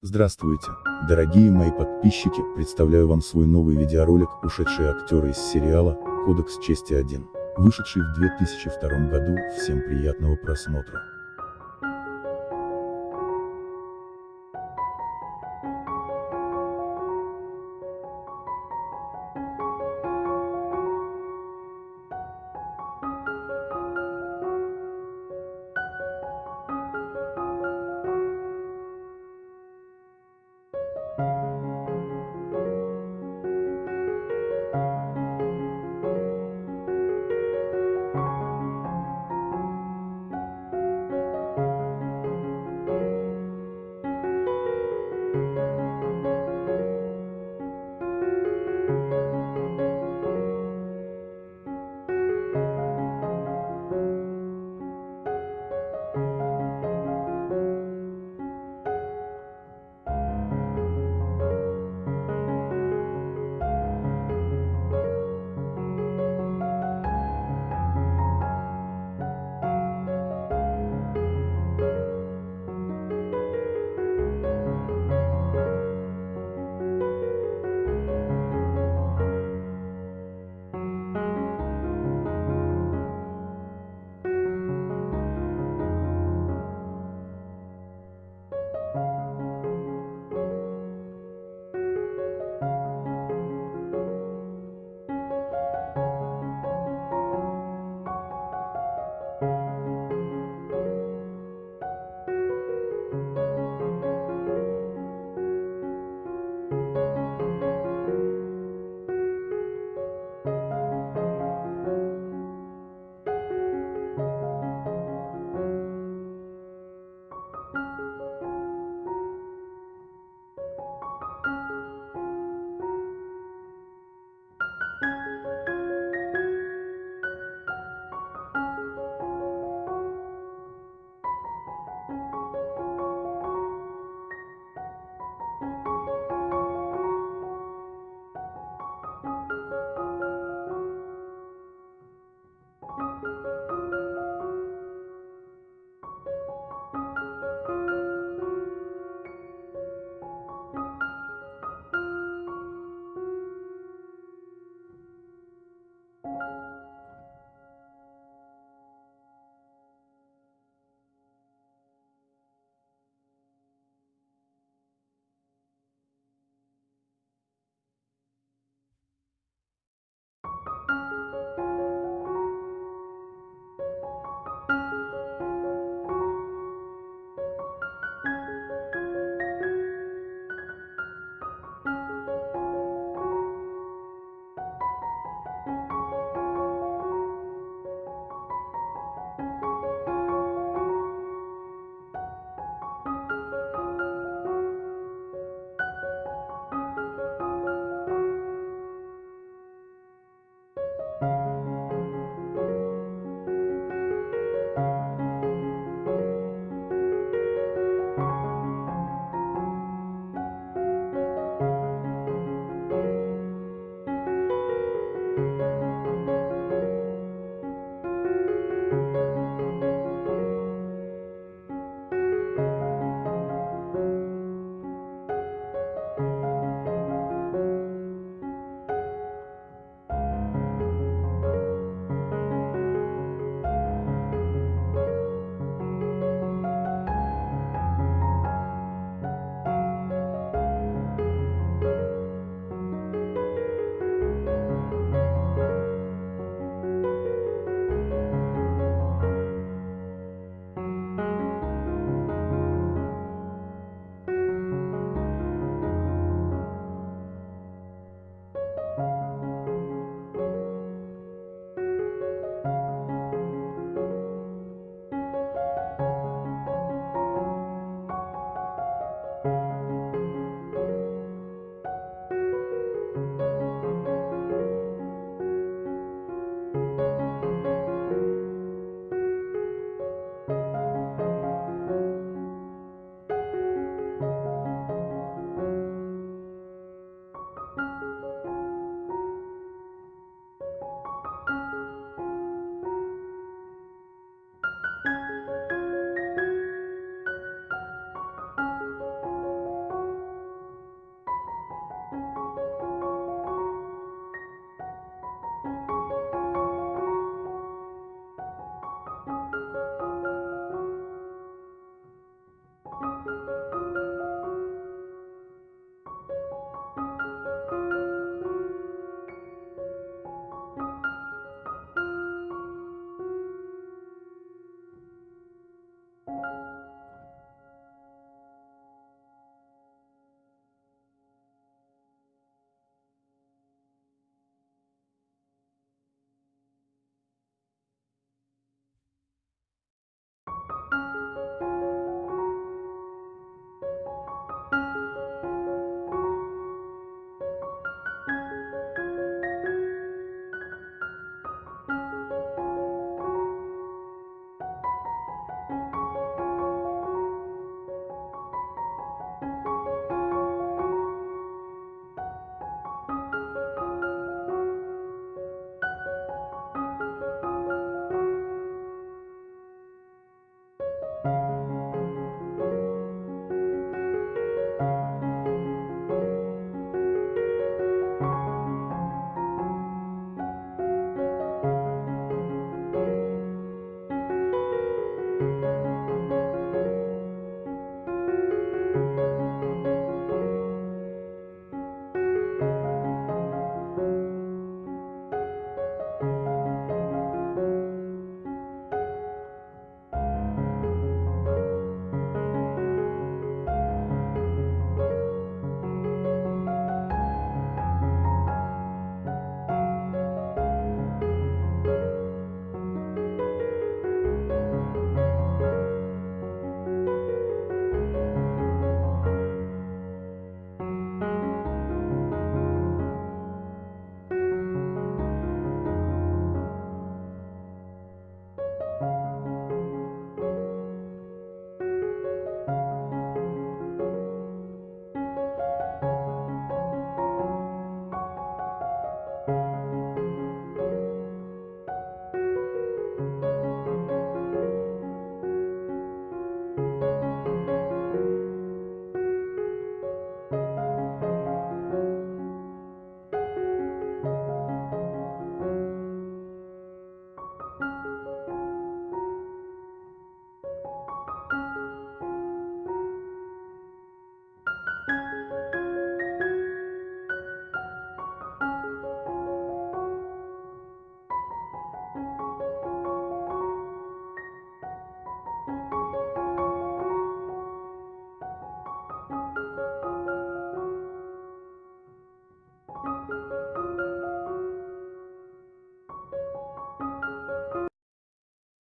Здравствуйте, дорогие мои подписчики, представляю вам свой новый видеоролик «Ушедшие актеры из сериала «Кодекс чести 1», вышедший в 2002 году, всем приятного просмотра.